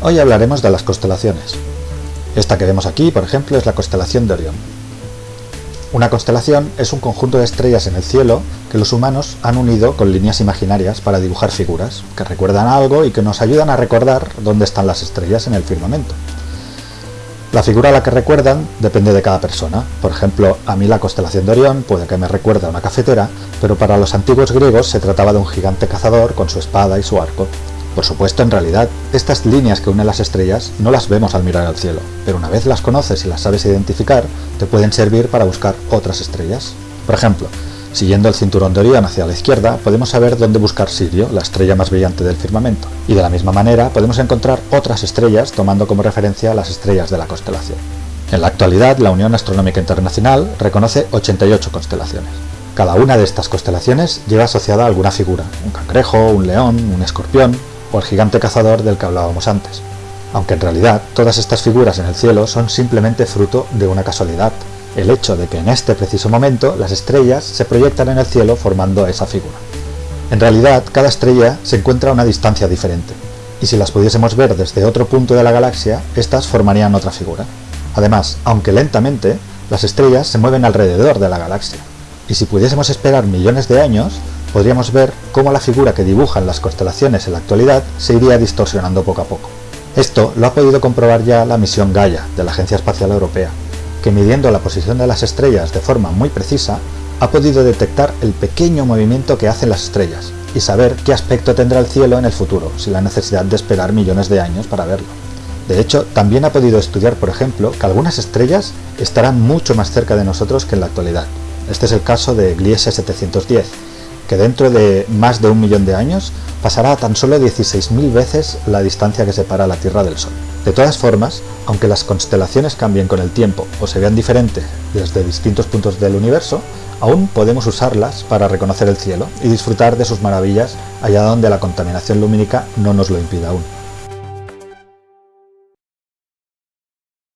Hoy hablaremos de las constelaciones. Esta que vemos aquí, por ejemplo, es la constelación de Orión. Una constelación es un conjunto de estrellas en el cielo que los humanos han unido con líneas imaginarias para dibujar figuras, que recuerdan algo y que nos ayudan a recordar dónde están las estrellas en el firmamento. La figura a la que recuerdan depende de cada persona. Por ejemplo, a mí la constelación de Orión puede que me recuerde a una cafetera, pero para los antiguos griegos se trataba de un gigante cazador con su espada y su arco. Por supuesto, en realidad, estas líneas que unen las estrellas no las vemos al mirar al cielo, pero una vez las conoces y las sabes identificar, te pueden servir para buscar otras estrellas. Por ejemplo, siguiendo el cinturón de Orión hacia la izquierda, podemos saber dónde buscar Sirio, la estrella más brillante del firmamento, y de la misma manera podemos encontrar otras estrellas tomando como referencia las estrellas de la constelación. En la actualidad, la Unión Astronómica Internacional reconoce 88 constelaciones. Cada una de estas constelaciones lleva asociada alguna figura, un cangrejo, un león, un escorpión, o el gigante cazador del que hablábamos antes. Aunque en realidad todas estas figuras en el cielo son simplemente fruto de una casualidad, el hecho de que en este preciso momento las estrellas se proyectan en el cielo formando esa figura. En realidad, cada estrella se encuentra a una distancia diferente, y si las pudiésemos ver desde otro punto de la galaxia, estas formarían otra figura. Además, aunque lentamente, las estrellas se mueven alrededor de la galaxia, y si pudiésemos esperar millones de años, podríamos ver cómo la figura que dibujan las constelaciones en la actualidad se iría distorsionando poco a poco. Esto lo ha podido comprobar ya la misión Gaia de la Agencia Espacial Europea, que midiendo la posición de las estrellas de forma muy precisa, ha podido detectar el pequeño movimiento que hacen las estrellas y saber qué aspecto tendrá el cielo en el futuro, sin la necesidad de esperar millones de años para verlo. De hecho, también ha podido estudiar, por ejemplo, que algunas estrellas estarán mucho más cerca de nosotros que en la actualidad. Este es el caso de Gliese 710, que dentro de más de un millón de años pasará a tan solo 16.000 veces la distancia que separa la Tierra del Sol. De todas formas, aunque las constelaciones cambien con el tiempo o se vean diferentes desde distintos puntos del universo, aún podemos usarlas para reconocer el cielo y disfrutar de sus maravillas allá donde la contaminación lumínica no nos lo impida aún.